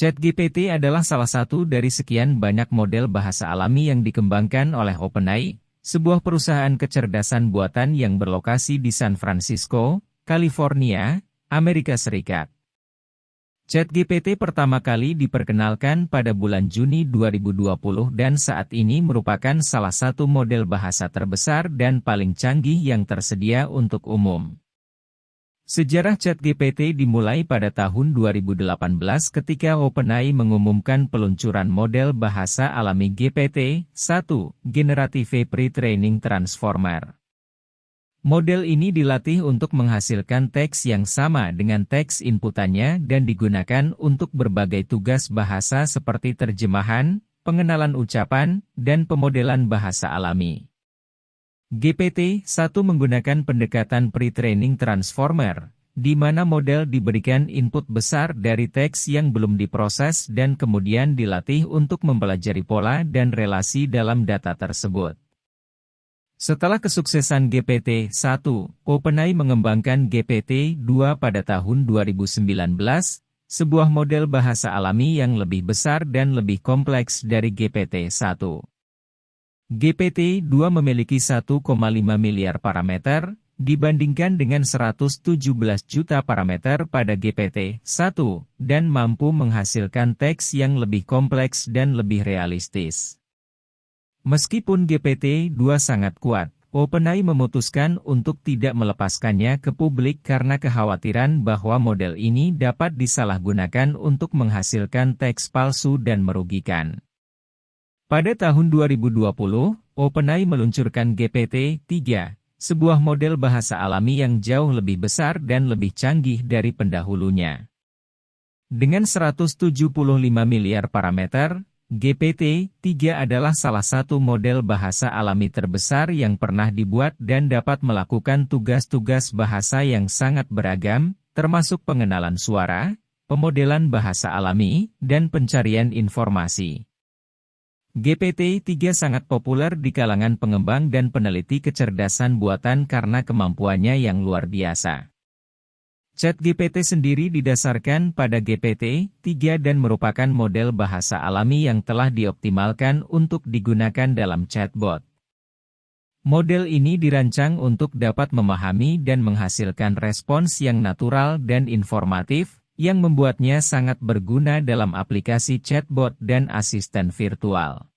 ChatGPT adalah salah satu dari sekian banyak model bahasa alami yang dikembangkan oleh OpenAI, sebuah perusahaan kecerdasan buatan yang berlokasi di San Francisco, California, Amerika Serikat. ChatGPT pertama kali diperkenalkan pada bulan Juni 2020 dan saat ini merupakan salah satu model bahasa terbesar dan paling canggih yang tersedia untuk umum. Sejarah ChatGPT dimulai pada tahun 2018 ketika OpenAI mengumumkan peluncuran model bahasa alami GPT-1, Generative Pre-Training Transformer. Model ini dilatih untuk menghasilkan teks yang sama dengan teks inputannya dan digunakan untuk berbagai tugas bahasa seperti terjemahan, pengenalan ucapan, dan pemodelan bahasa alami. GPT-1 menggunakan pendekatan pre-training transformer, di mana model diberikan input besar dari teks yang belum diproses dan kemudian dilatih untuk mempelajari pola dan relasi dalam data tersebut. Setelah kesuksesan GPT-1, OpenAI mengembangkan GPT-2 pada tahun 2019, sebuah model bahasa alami yang lebih besar dan lebih kompleks dari GPT-1. GPT-2 memiliki 1,5 miliar parameter, dibandingkan dengan 117 juta parameter pada GPT-1, dan mampu menghasilkan teks yang lebih kompleks dan lebih realistis. Meskipun GPT-2 sangat kuat, OpenAI memutuskan untuk tidak melepaskannya ke publik karena kekhawatiran bahwa model ini dapat disalahgunakan untuk menghasilkan teks palsu dan merugikan. Pada tahun 2020, OpenAI meluncurkan GPT-3, sebuah model bahasa alami yang jauh lebih besar dan lebih canggih dari pendahulunya. Dengan 175 miliar parameter, GPT-3 adalah salah satu model bahasa alami terbesar yang pernah dibuat dan dapat melakukan tugas-tugas bahasa yang sangat beragam, termasuk pengenalan suara, pemodelan bahasa alami, dan pencarian informasi. GPT-3 sangat populer di kalangan pengembang dan peneliti kecerdasan buatan karena kemampuannya yang luar biasa. ChatGPT sendiri didasarkan pada GPT-3 dan merupakan model bahasa alami yang telah dioptimalkan untuk digunakan dalam chatbot. Model ini dirancang untuk dapat memahami dan menghasilkan respons yang natural dan informatif, yang membuatnya sangat berguna dalam aplikasi chatbot dan asisten virtual.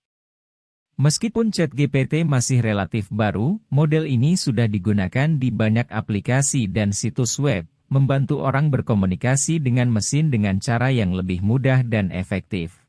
Meskipun ChatGPT masih relatif baru, model ini sudah digunakan di banyak aplikasi dan situs web, membantu orang berkomunikasi dengan mesin dengan cara yang lebih mudah dan efektif.